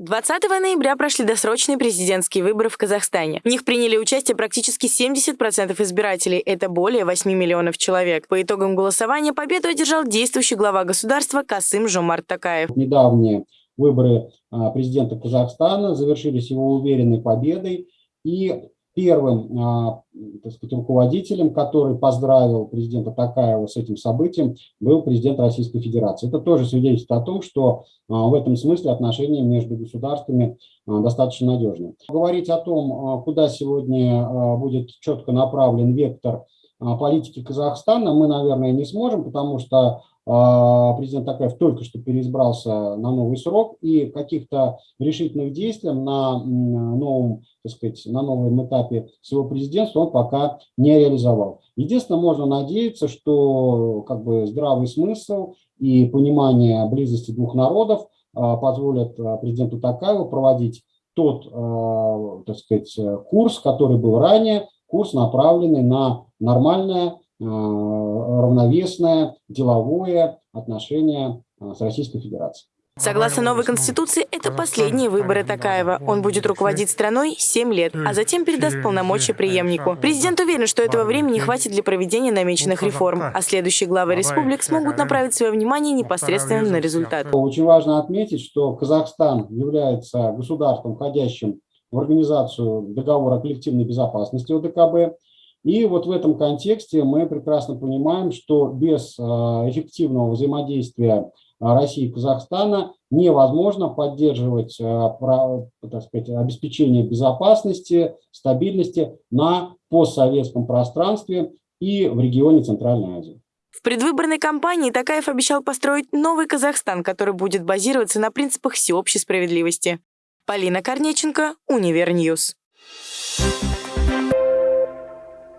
20 ноября прошли досрочные президентские выборы в Казахстане. В них приняли участие практически 70% избирателей. Это более 8 миллионов человек. По итогам голосования победу одержал действующий глава государства Касым Жомарт Такаев. Недавние выборы а, президента Казахстана завершились его уверенной победой. И первым а, так сказать, руководителем, который поздравил президента Такаева с этим событием, был президент Российской Федерации. Это тоже свидетельствует о том, что а, в этом смысле отношения между государствами а, достаточно надежны. Говорить о том, куда сегодня будет четко направлен вектор политики Казахстана, мы, наверное, не сможем, потому что президент Такаев только что переизбрался на новый срок, и каких-то решительных действий на новом, так сказать, на новом этапе своего президентства он пока не реализовал. Единственное, можно надеяться, что как бы здравый смысл и понимание близости двух народов а, позволят а, президенту Такаеву проводить тот, так сказать, курс, который был ранее, курс, направленный на нормальное равновесное деловое отношение э, с Российской Федерацией. Согласно новой конституции, это последние выборы Такаева. Он будет руководить страной 7 лет, а затем передаст полномочия преемнику. Президент уверен, что этого времени хватит для проведения намеченных реформ, а следующие главы республик смогут направить свое внимание непосредственно на результат. Очень важно отметить, что Казахстан является государством, входящим в организацию договора о коллективной безопасности ОДКБ. И вот в этом контексте мы прекрасно понимаем, что без а, эффективного взаимодействия а, России и Казахстана невозможно поддерживать а, так сказать, обеспечение безопасности, стабильности на постсоветском пространстве и в регионе Центральной Азии. В предвыборной кампании Токаев обещал построить новый Казахстан, который будет базироваться на принципах всеобщей справедливости. Полина Корнеченко, Универ News. Thank